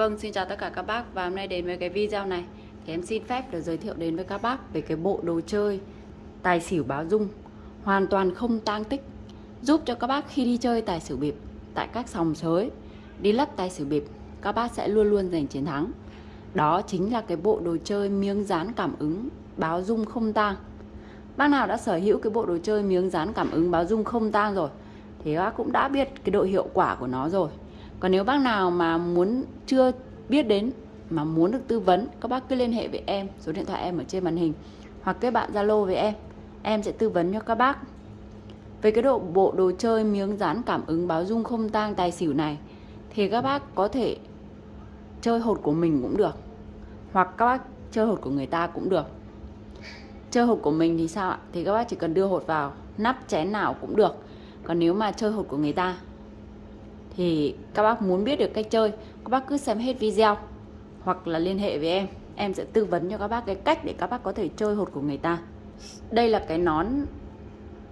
Vâng, xin chào tất cả các bác và hôm nay đến với cái video này thì em xin phép được giới thiệu đến với các bác về cái bộ đồ chơi tài xỉu báo dung hoàn toàn không tang tích giúp cho các bác khi đi chơi tài xỉu bịp tại các sòng sới đi lắc tài xỉu bịp các bác sẽ luôn luôn giành chiến thắng. Đó chính là cái bộ đồ chơi miếng dán cảm ứng báo dung không tang. Bác nào đã sở hữu cái bộ đồ chơi miếng dán cảm ứng báo dung không tang rồi thì bác cũng đã biết cái độ hiệu quả của nó rồi còn nếu bác nào mà muốn, chưa biết đến, mà muốn được tư vấn, các bác cứ liên hệ với em, số điện thoại em ở trên màn hình, hoặc kết bạn zalo với em. Em sẽ tư vấn cho các bác. Về cái độ, bộ đồ chơi miếng dán cảm ứng báo dung không tang tài xỉu này, thì các bác có thể chơi hột của mình cũng được, hoặc các bác chơi hột của người ta cũng được. Chơi hột của mình thì sao ạ? Thì các bác chỉ cần đưa hột vào, nắp chén nào cũng được. Còn nếu mà chơi hột của người ta thì các bác muốn biết được cách chơi các bác cứ xem hết video hoặc là liên hệ với em. Em sẽ tư vấn cho các bác cái cách để các bác có thể chơi hột của người ta. Đây là cái nón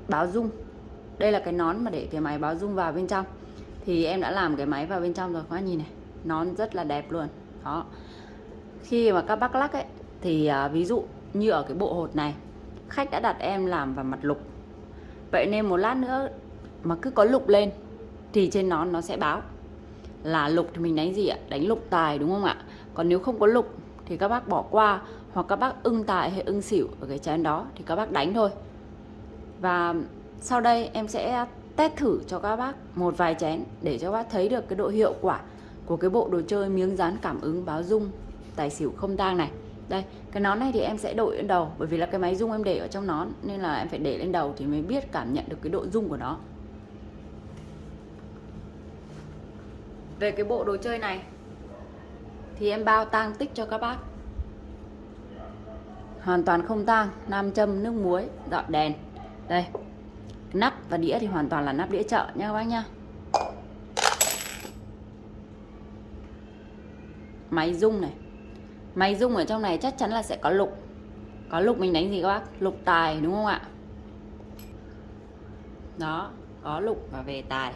báo dung. Đây là cái nón mà để cái máy báo dung vào bên trong. Thì em đã làm cái máy vào bên trong rồi các bác nhìn này. Nón rất là đẹp luôn. Đó. Khi mà các bác lắc ấy thì à, ví dụ như ở cái bộ hột này khách đã đặt em làm vào mặt lục. Vậy nên một lát nữa mà cứ có lục lên thì trên nón nó sẽ báo là lục thì mình đánh gì ạ? Đánh lục tài đúng không ạ? Còn nếu không có lục thì các bác bỏ qua hoặc các bác ưng tài hay ưng xỉu ở cái chén đó thì các bác đánh thôi. Và sau đây em sẽ test thử cho các bác một vài chén để cho các bác thấy được cái độ hiệu quả của cái bộ đồ chơi miếng dán cảm ứng báo dung tài xỉu không tang này. Đây, cái nón này thì em sẽ đội lên đầu bởi vì là cái máy rung em để ở trong nón nên là em phải để lên đầu thì mới biết cảm nhận được cái độ rung của nó. Về cái bộ đồ chơi này, thì em bao tang tích cho các bác. Hoàn toàn không tang, nam châm, nước muối, dọn đèn. Đây, nắp và đĩa thì hoàn toàn là nắp đĩa chợ nha các bác nha. Máy rung này. Máy rung ở trong này chắc chắn là sẽ có lục. Có lục mình đánh gì các bác? Lục tài đúng không ạ? Đó, có lục và về tài.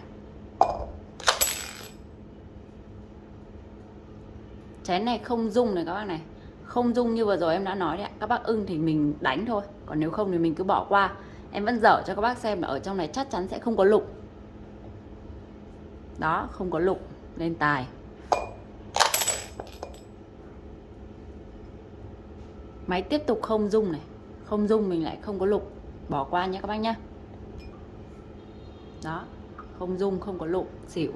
Chén này không dung này các bác này. Không dung như vừa rồi em đã nói đấy các bác ưng thì mình đánh thôi. Còn nếu không thì mình cứ bỏ qua. Em vẫn dở cho các bác xem là ở trong này chắc chắn sẽ không có lục. Đó, không có lục. Lên tài. Máy tiếp tục không dung này. Không dung mình lại không có lục. Bỏ qua nhé các bác nhé đó, không dung không có lục. Xỉu.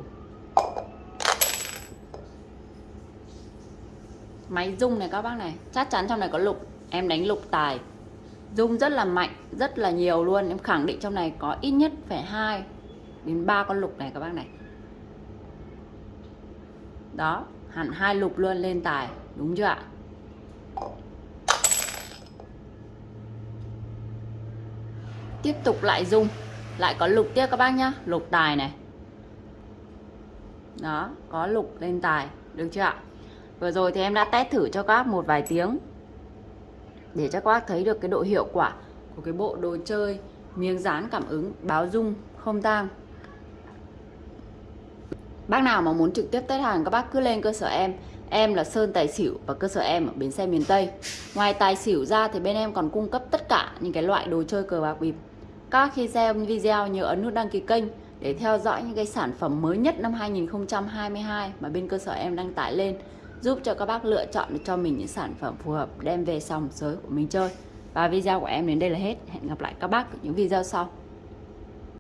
Máy rung này các bác này, chắc chắn trong này có lục. Em đánh lục tài. Rung rất là mạnh, rất là nhiều luôn. Em khẳng định trong này có ít nhất phải hai đến ba con lục này các bác này. Đó, hẳn hai lục luôn lên tài. Đúng chưa ạ? Tiếp tục lại rung. Lại có lục tiếp các bác nhá. Lục tài này. Đó, có lục lên tài. Được chưa ạ? Vừa rồi thì em đã test thử cho các bác một vài tiếng. Để cho các bác thấy được cái độ hiệu quả của cái bộ đồ chơi miếng dán cảm ứng, báo dung, không tang. Bác nào mà muốn trực tiếp test hàng, các bác cứ lên cơ sở em. Em là Sơn Tài Xỉu và cơ sở em ở bến xe miền Tây. Ngoài tài xỉu ra thì bên em còn cung cấp tất cả những cái loại đồ chơi cờ bạc bịp. Các khi xem video nhớ ấn nút đăng ký kênh để theo dõi những cái sản phẩm mới nhất năm 2022 mà bên cơ sở em đăng tải lên giúp cho các bác lựa chọn được cho mình những sản phẩm phù hợp đem về sòng sới của mình chơi. Và video của em đến đây là hết. Hẹn gặp lại các bác ở những video sau.